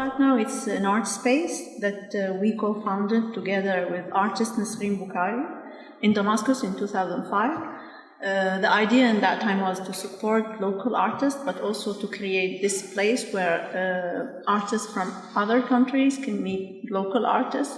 Art Now it's an art space that uh, we co-founded together with artist Nisrine Boukhari in Damascus in 2005. Uh, the idea in that time was to support local artists, but also to create this place where uh, artists from other countries can meet local artists,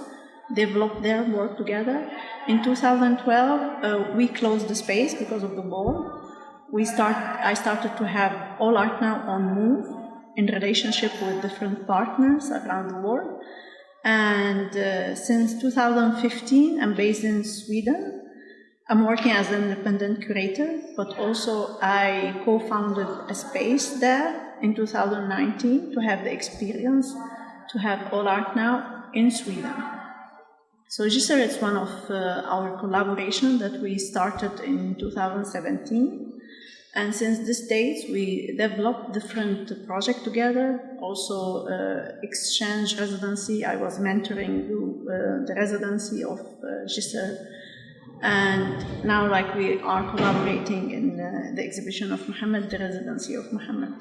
develop their work together. In 2012, uh, we closed the space because of the war. We start, I started to have All Art Now on Move in relationship with different partners around the world. And uh, since 2015, I'm based in Sweden I'm working as an independent curator, but also I co-founded a space there in 2019 to have the experience to have All Art Now in Sweden. So Register is one of uh, our collaboration that we started in 2017. And since this date, we developed different projects together, also uh, exchange residency. I was mentoring the, uh, the residency of uh, Giselle and now, like we are collaborating in uh, the exhibition of Muhammad, the residency of Muhammad.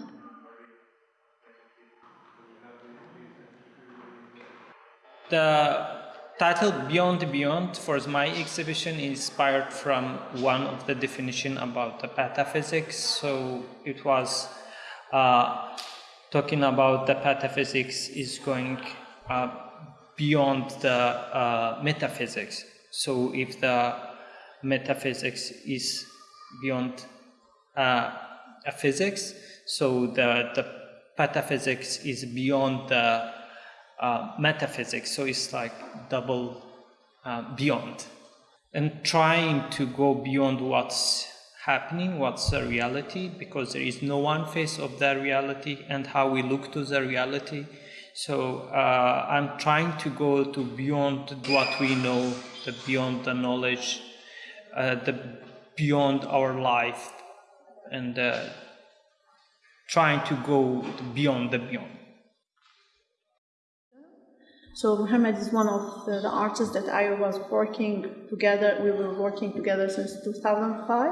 The title Beyond Beyond for my exhibition inspired from one of the definition about the pataphysics. So it was uh, talking about the pataphysics is going uh, beyond the uh, metaphysics. So if the metaphysics is beyond uh, physics. So the, the pataphysics is beyond the uh, metaphysics. So it's like double uh, beyond. And trying to go beyond what's happening, what's the reality, because there is no one face of the reality and how we look to the reality. So uh, I'm trying to go to beyond what we know, the beyond the knowledge uh, the beyond our life and uh, trying to go beyond the beyond. So Muhammad is one of the, the, artists that I was working together. We were working together since 2005,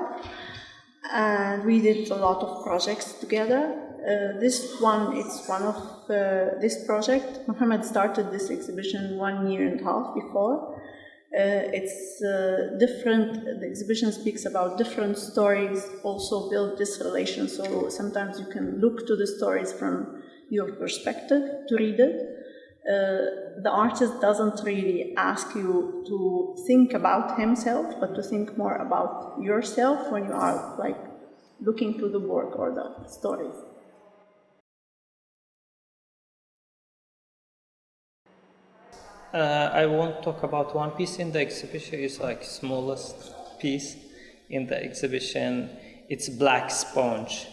and we did a lot of projects together. Uh, this one, it's one of uh, this project. Muhammad started this exhibition one year and a half before, uh, it's uh, different, the exhibition speaks about different stories, also build this relation. So sometimes you can look to the stories from your perspective to read it. Uh, the artist doesn't really ask you to think about himself, but to think more about yourself when you are like looking to the work or the stories. Uh, I won't talk about one piece in the exhibition. It's like smallest piece in the exhibition. It's Black Sponge.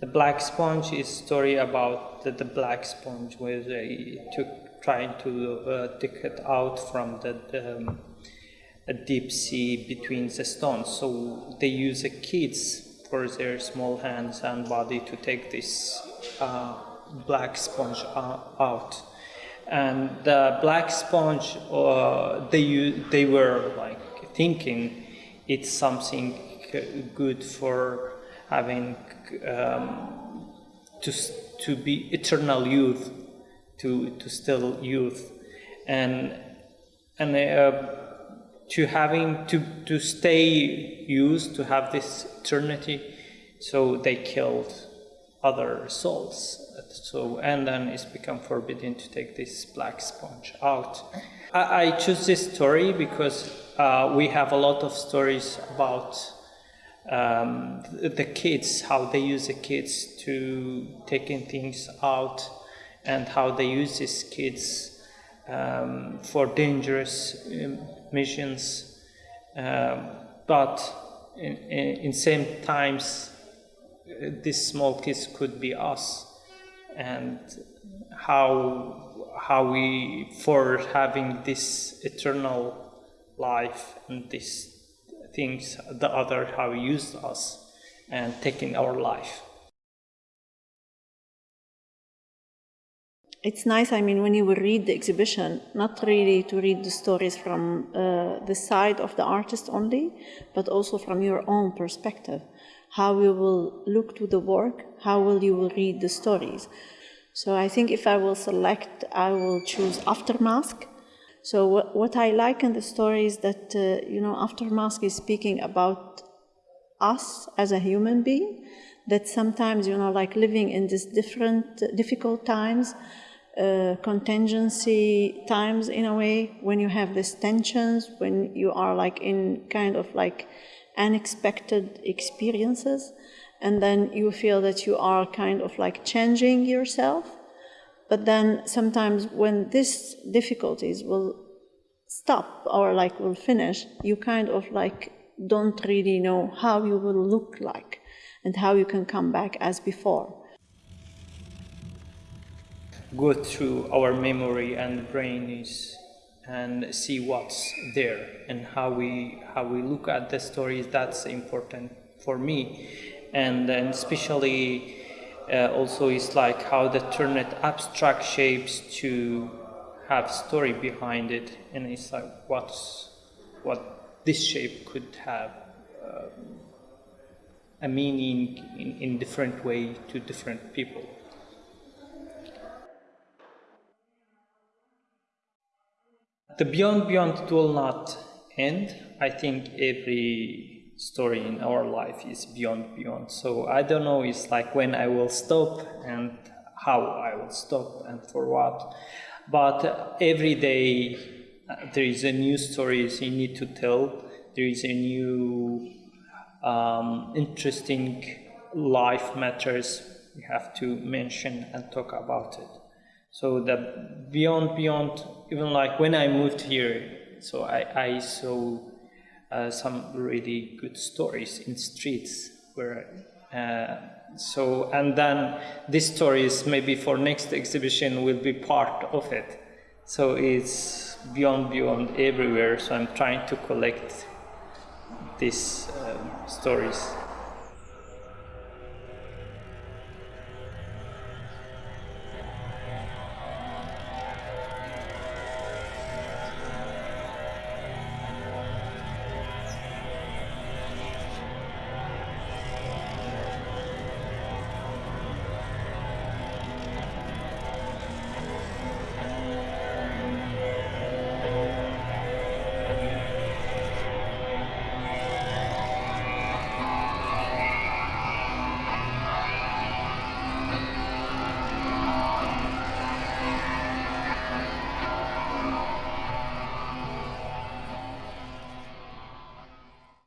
The Black Sponge is story about the, the black sponge where they took trying to uh, take it out from the um, a deep sea between the stones. So they use the kids for their small hands and body to take this uh, black sponge uh, out and the black sponge uh, they they were like thinking it's something good for having um, to to be eternal youth to to still youth and and uh, to having to to stay youth to have this eternity so they killed other souls so, and then it's become forbidden to take this black sponge out. I, I choose this story because uh, we have a lot of stories about um, the kids, how they use the kids to taking things out and how they use these kids um, for dangerous um, missions. Um, but in, in, in same times, these small kids could be us and how how we for having this eternal life and these things the other have used us and taken our life it's nice i mean when you will read the exhibition not really to read the stories from uh, the side of the artist only but also from your own perspective how you will look to the work, how will you read the stories. So I think if I will select, I will choose Aftermask. So what, what I like in the story is that, uh, you know, after Aftermask is speaking about us as a human being, that sometimes, you know, like living in these different, difficult times, uh, contingency times in a way, when you have these tensions, when you are like in kind of like unexpected experiences, and then you feel that you are kind of like changing yourself. But then sometimes when these difficulties will stop or like will finish, you kind of like don't really know how you will look like and how you can come back as before. Go through our memory and brain is and see what's there and how we how we look at the stories that's important for me and then especially uh, also is like how they turn it abstract shapes to have story behind it and it's like what's what this shape could have uh, a meaning in, in different way to different people. The beyond beyond will not end i think every story in our life is beyond beyond. So i don't know it's like when i will stop and how i will stop and for what. But every day uh, there is a new stories you need to tell. There is a new um, interesting life matters you have to mention and talk about it. So the beyond beyond even like when i moved here so i, I saw uh, some really good stories in streets where uh, so and then these stories maybe for next exhibition will be part of it. So it's beyond beyond everywhere. So i'm trying to collect these um, stories